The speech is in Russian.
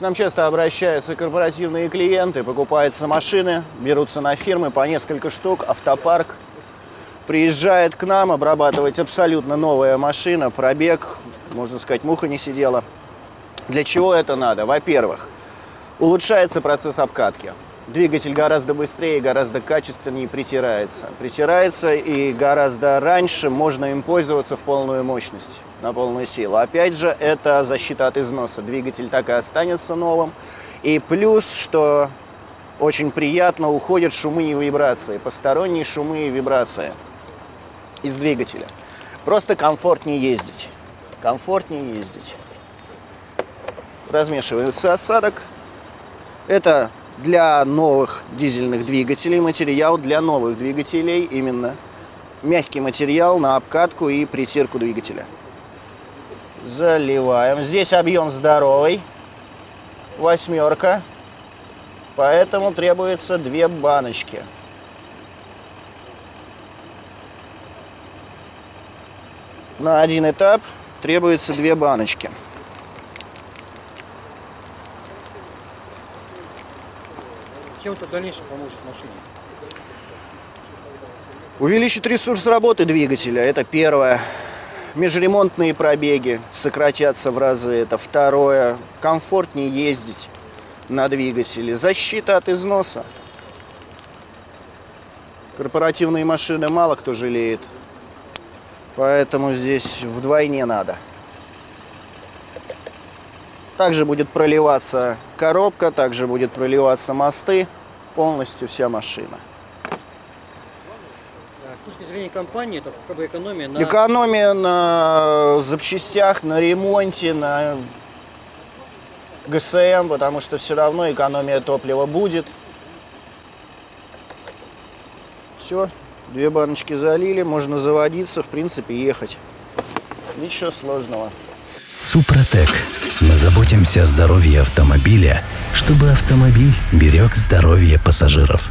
К нам часто обращаются корпоративные клиенты, покупаются машины, берутся на фирмы по несколько штук, автопарк. Приезжает к нам обрабатывать абсолютно новая машина, пробег, можно сказать, муха не сидела. Для чего это надо? Во-первых, улучшается процесс обкатки. Двигатель гораздо быстрее, гораздо качественнее притирается. Притирается и гораздо раньше можно им пользоваться в полную мощность, на полную силу. Опять же, это защита от износа. Двигатель так и останется новым. И плюс, что очень приятно, уходят шумы и вибрации, посторонние шумы и вибрации из двигателя. Просто комфортнее ездить. Комфортнее ездить. Размешивается осадок. Это для новых дизельных двигателей материал для новых двигателей именно мягкий материал на обкатку и притирку двигателя. Заливаем. Здесь объем здоровый, восьмерка, поэтому требуется две баночки. На один этап требуется две баночки. Чем это в дальнейшем поможет машине? Увеличит ресурс работы двигателя, это первое. Межремонтные пробеги сократятся в разы, это второе. Комфортнее ездить на двигателе. Защита от износа. Корпоративные машины мало кто жалеет, поэтому здесь вдвойне надо. Также будет проливаться коробка, также будет проливаться мосты, полностью вся машина. С точки зрения компании, это как бы экономия на... Экономия на запчастях, на ремонте, на ГСМ, потому что все равно экономия топлива будет. Все, две баночки залили, можно заводиться, в принципе, ехать. Ничего сложного. Супротек. Мы заботимся о здоровье автомобиля, чтобы автомобиль берег здоровье пассажиров.